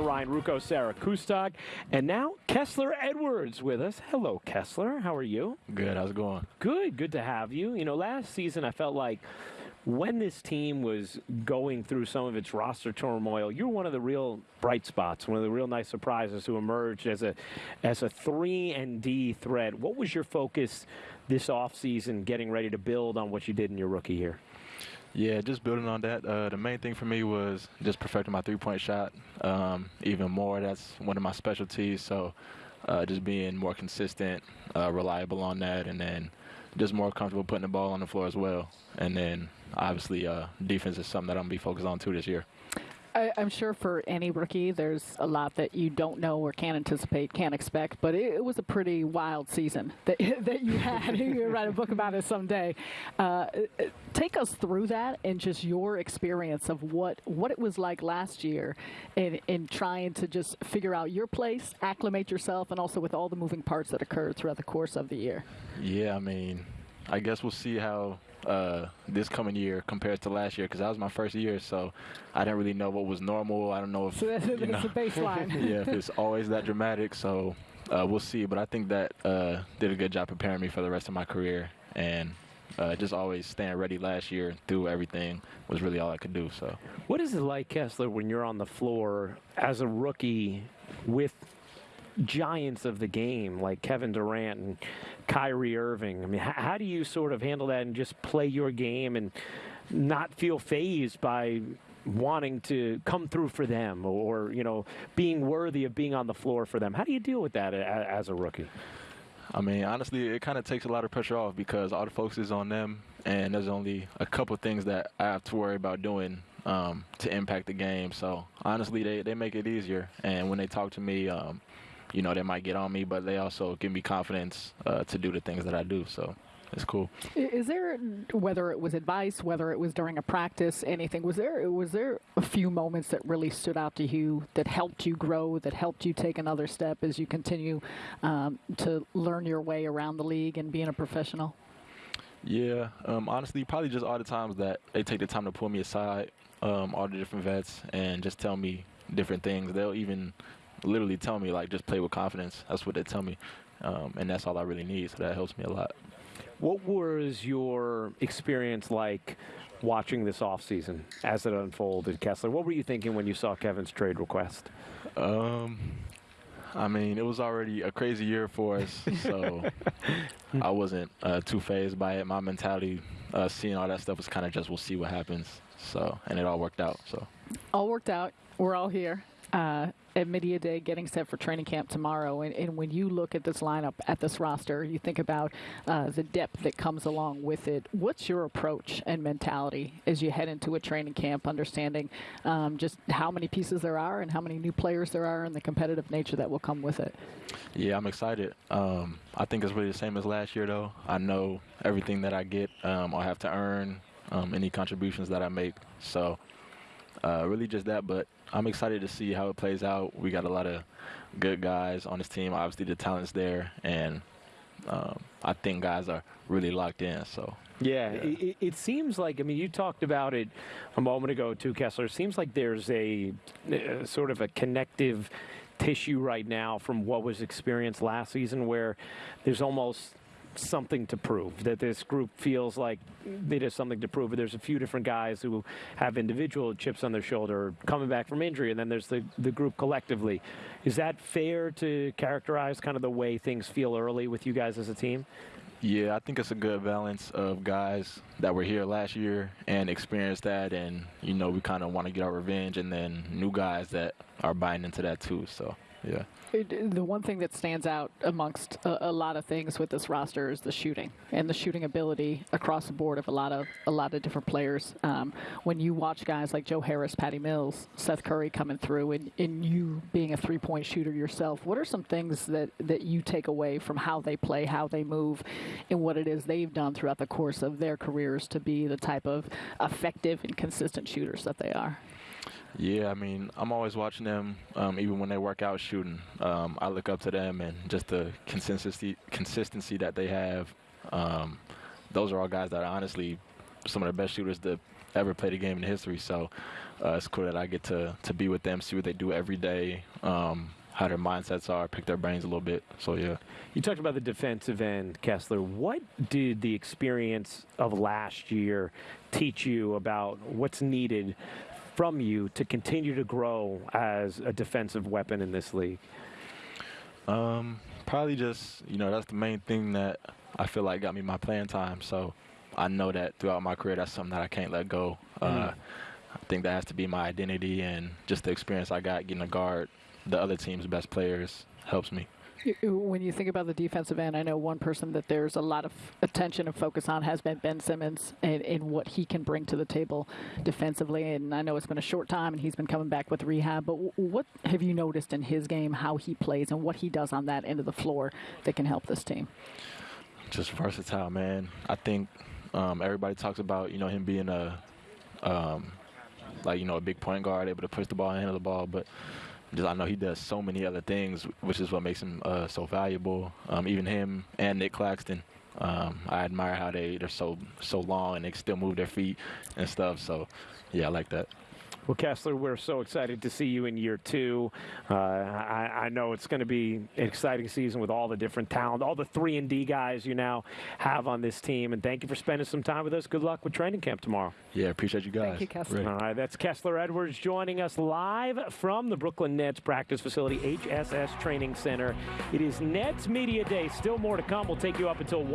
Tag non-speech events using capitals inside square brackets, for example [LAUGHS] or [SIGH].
Ryan Ruocco, Sarah Kustok, and now Kessler Edwards with us. Hello, Kessler. How are you? Good. How's it going? Good. Good to have you. You know, last season I felt like when this team was going through some of its roster turmoil, you're one of the real bright spots, one of the real nice surprises who emerged as a as a three and D threat. What was your focus this offseason getting ready to build on what you did in your rookie year? Yeah, just building on that. Uh, the main thing for me was just perfecting my three-point shot um, even more. That's one of my specialties. So uh, just being more consistent, uh, reliable on that, and then just more comfortable putting the ball on the floor as well. And then obviously uh, defense is something that I'm gonna be focused on too this year. I, am sure for any rookie, there's a lot that you don't know or can't anticipate, can't expect. But it, it was a pretty wild season [LAUGHS] that that you had. [LAUGHS] you write a book about it someday. Uh, take us through that and just your experience of what what it was like last year, in in trying to just figure out your place, acclimate yourself, and also with all the moving parts that occurred throughout the course of the year. Yeah, I mean, I guess we'll see how uh, this coming year compared to last year because that was my first year, so I didn't really know what was normal. I don't know if so that's, you know, a baseline. [LAUGHS] yeah, if it's always that dramatic. So uh, we'll see. But I think that uh, did a good job preparing me for the rest of my career, and uh, just always staying ready last year through everything was really all I could do. So, what is it like, Kessler, when you're on the floor as a rookie with giants of the game like Kevin Durant and Kyrie Irving. I mean, how, how do you sort of handle that and just play your game and not feel fazed by wanting to come through for them or, you know, being worthy of being on the floor for them? How do you deal with that as a rookie? I mean, honestly, it kind of takes a lot of pressure off because all the focus is on them, and there's only a couple things that I have to worry about doing um, to impact the game. So honestly, they, they make it easier. And when they talk to me, um, you know, they might get on me, but they also give me confidence uh, to do the things that I do. So it's cool. Is there whether it was advice, whether it was during a practice, anything? Was there was there a few moments that really stood out to you that helped you grow, that helped you take another step as you continue um, to learn your way around the league and being a professional? Yeah, um, honestly, probably just all the times that they take the time to pull me aside, um, all the different vets, and just tell me different things. They'll even literally tell me like just play with confidence. That's what they tell me, um, and that's all I really need. So that helps me a lot. What was your experience like watching this offseason as it unfolded, Kessler? What were you thinking when you saw Kevin's trade request? Um, I mean, it was already a crazy year for us, so [LAUGHS] I wasn't uh, too fazed by it. My mentality, uh, seeing all that stuff, was kind of just we'll see what happens. So, and it all worked out. So, all worked out. We're all here uh, at Media Day getting set for training camp tomorrow. And, and, when you look at this lineup, at this roster, you think about uh, the depth that comes along with it. What's your approach and mentality as you head into a training camp, understanding um, just how many pieces there are and how many new players there are and the competitive nature that will come with it? Yeah, I'm excited. Um, I think it's really the same as last year, though. I know everything that I get, um, I have to earn um, any contributions that I make. So, uh, really just that, but I'm excited to see how it plays out. We got a lot of good guys on this team. Obviously, the talent's there, and um, I think guys are really locked in. So. Yeah, yeah. It, it, seems like I mean you talked about it a moment ago too, Kessler. It seems like there's a, a sort of a connective tissue right now from what was experienced last season, where there's almost something to prove, that this group feels like it has something to prove. There's a few different guys who have individual chips on their shoulder coming back from injury, and then there's the, the group collectively. Is that fair to characterize kind of the way things feel early with you guys as a team? Yeah, I think it's a good balance of guys that were here last year and experienced that, and you know we kind of want to get our revenge, and then new guys that are buying into that too. So yeah. The one thing that stands out amongst a, a, lot of things with this roster is the shooting and the shooting ability across the board of a lot of a lot of different players. Um, when you watch guys like Joe Harris, Patty Mills, Seth Curry coming through, and, and you being a three-point shooter yourself, what are some things that that you take away from how they play, how they move, and what it is they've done throughout the course of their careers to be the type of effective and consistent shooters that they are? Yeah, I mean, I'm always watching them, um, even when they work out shooting. Um, I look up to them and just the consistency consistency that they have. Um, those are all guys that are honestly some of the best shooters to ever played a game in history. So uh, it's cool that I get to to be with them, see what they do every day, um, how their mindsets are, pick their brains a little bit. So yeah. You talked about the defensive end, Kessler. What did the experience of last year teach you about what's needed from you to continue to grow as a defensive weapon in this league? Um, probably just you know that's the main thing that I feel like got me my playing time. So I know that throughout my career, that's something that I can't let go. Uh, I think that has to be my identity, and just the experience I got getting to guard the other team's best players helps me. [LAUGHS] When you think about the defensive end, I know one person that there's a lot of attention and focus on has been Ben Simmons and, and what he can bring to the table defensively. And I know it's been a short time and he's been coming back with rehab, but what have you noticed in his game, how he plays, and what he does on that end of the floor that can help this team? just versatile, man. I think um, everybody talks about you know him being a um, like you know a big point guard, able to push the ball and handle the ball, but just I know he does so many other things, which is what makes him uh, so valuable. Um, even him and Nick Claxton. Um, I admire how they they're so so long and they still move their feet and stuff. So, yeah, I like that. Well, Kessler, we're so excited to see you in year two. Uh, I, I know it's going to be an exciting season with all the different talent, all the three and D guys you now have on this team. And thank you for spending some time with us. Good luck with training camp tomorrow. Yeah, appreciate you guys. Thank you, Kessler. Really. All right, that's Kessler Edwards joining us live from the Brooklyn Nets practice facility, HSS Training Center. It is Nets Media Day. Still more to come. We'll take you up until 1.